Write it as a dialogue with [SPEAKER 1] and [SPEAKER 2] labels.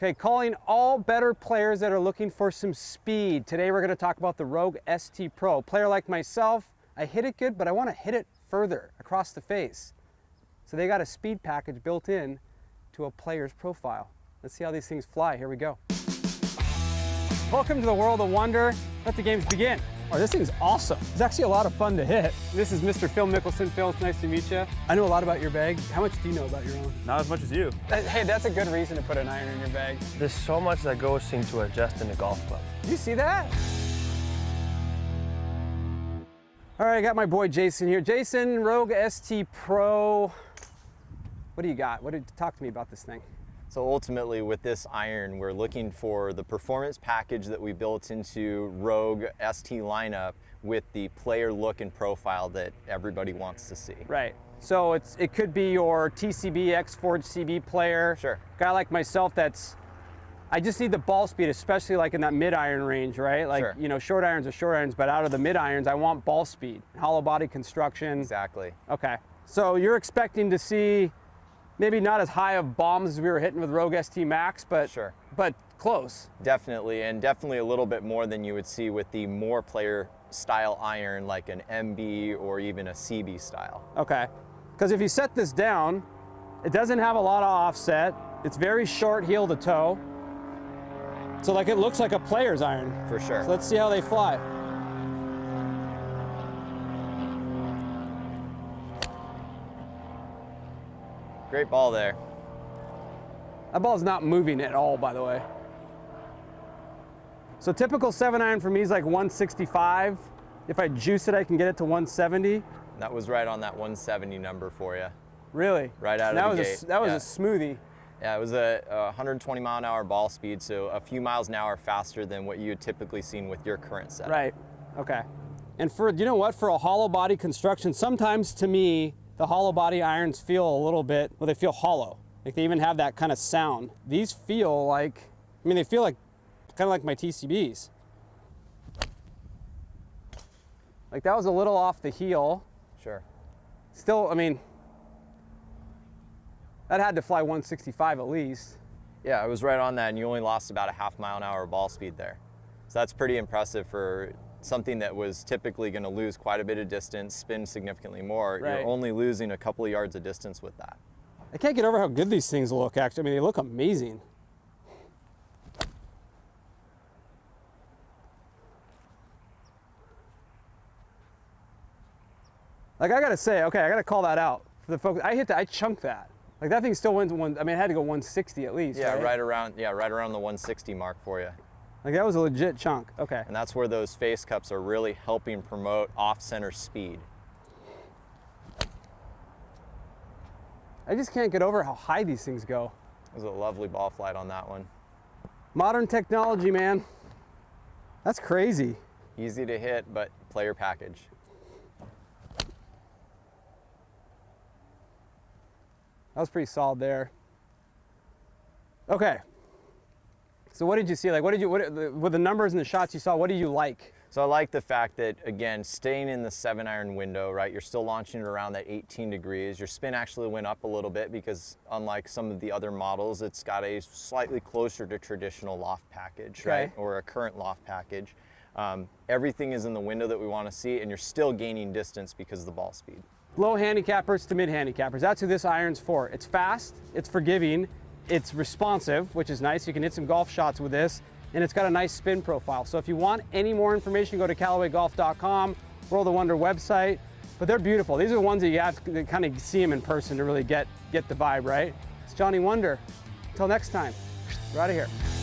[SPEAKER 1] Okay, calling all better players that are looking for some speed. Today we're gonna talk about the Rogue ST Pro. player like myself, I hit it good, but I wanna hit it further across the face. So they got a speed package built in to a player's profile. Let's see how these things fly. Here we go. Welcome to the world of wonder. Let the games begin. Oh, this thing's awesome. It's actually a lot of fun to hit. This is Mr. Phil Mickelson. Phil, it's nice to meet you. I know a lot about your bag. How much do you know about your own?
[SPEAKER 2] Not as much as you.
[SPEAKER 1] Uh, hey, that's a good reason to put an iron in your bag.
[SPEAKER 2] There's so much that goes into adjusting a golf club.
[SPEAKER 1] You see that? All right, I got my boy Jason here. Jason, Rogue ST Pro. What do you got? What did talk to me about this thing?
[SPEAKER 3] So ultimately with this iron, we're looking for the performance package that we built into Rogue ST lineup with the player look and profile that everybody wants to see.
[SPEAKER 1] Right. So it's it could be your TCB X Forge CB player.
[SPEAKER 3] Sure.
[SPEAKER 1] Guy like myself that's I just need the ball speed, especially like in that mid iron range, right? Like,
[SPEAKER 3] Sure.
[SPEAKER 1] you know, short irons are short irons, but out of the mid irons, I want ball speed, hollow body construction.
[SPEAKER 3] Exactly.
[SPEAKER 1] Okay. So you're expecting to see maybe not as high of bombs as we were hitting with Rogue ST Max, but
[SPEAKER 3] Sure.
[SPEAKER 1] but close.
[SPEAKER 3] Definitely, and definitely a little bit more than you would see with the more player style iron like an MB or even a CB style.
[SPEAKER 1] Okay. Because if you set this down, it doesn't have a lot of offset. It's very short heel to toe. So like it looks like a player's iron.
[SPEAKER 3] For sure.
[SPEAKER 1] So let's see how they fly.
[SPEAKER 3] Great ball there.
[SPEAKER 1] That ball's not moving at all, by the way. So typical seven iron for me is like 165. If I juice it, I can get it to 170.
[SPEAKER 3] That was right on that 170 number for you.
[SPEAKER 1] Really?
[SPEAKER 3] Right out of
[SPEAKER 1] that
[SPEAKER 3] the
[SPEAKER 1] was
[SPEAKER 3] gate,
[SPEAKER 1] A, that was
[SPEAKER 3] yeah.
[SPEAKER 1] a smoothie.
[SPEAKER 3] Yeah, it was a, a 120 mile an hour ball speed, so a few miles an hour faster than what you had typically seen with your current set.
[SPEAKER 1] Right. Okay. And for you know what, for a hollow body construction, sometimes to me the hollow body irons feel a little bit well, they feel hollow. Like they even have that kind of sound. These feel like, I mean, they feel like kind of like my TCBs. Like that was a little off the heel.
[SPEAKER 3] Sure.
[SPEAKER 1] Still, I mean, that had to fly 165 at least.
[SPEAKER 3] Yeah, it was right on that, and you only lost about a half mile an hour ball speed there. So that's pretty impressive for something that was typically going to lose quite a bit of distance, spin significantly more.
[SPEAKER 1] Right.
[SPEAKER 3] You're only losing a couple of yards of distance with that.
[SPEAKER 1] I can't get over how good these things look. Actually, I mean, they look amazing. Like I gotta say, okay, I gotta call that out for the folks. I hit that, I chunked that. Like that thing still went to one. I mean, it had to go 160 at least.
[SPEAKER 3] Yeah,
[SPEAKER 1] right?
[SPEAKER 3] right around yeah, right around the 160 mark for you.
[SPEAKER 1] Like that was a legit chunk. Okay.
[SPEAKER 3] And that's where those face cups are really helping promote off-center speed.
[SPEAKER 1] I just can't get over how high these things go.
[SPEAKER 3] It was a lovely ball flight on that one.
[SPEAKER 1] Modern technology, man. That's crazy.
[SPEAKER 3] Easy to hit, but player package.
[SPEAKER 1] That was pretty solid there. Okay. So what did you see? Like, what did you, what, with the numbers and the shots you saw, what did you like?
[SPEAKER 3] So I like the fact that, again, staying in the seven iron window, right? You're still launching it around that 18 degrees. Your spin actually went up a little bit because unlike some of the other models, it's got a slightly closer to traditional loft package,
[SPEAKER 1] Okay.
[SPEAKER 3] right? Or a current loft package. Um, everything is in the window that we want to see and you're still gaining distance because of the ball speed.
[SPEAKER 1] Low handicappers to mid handicappers. That's who this iron's for. It's fast, it's forgiving, it's responsive, which is nice. You can hit some golf shots with this, and it's got a nice spin profile. So if you want any more information, go to CallawayGolf.com, World of Wonder website. But they're beautiful. These are the ones that you have to kind of see them in person to really get, get the vibe, right? It's Johnny Wunder. Until next time, we're out of here.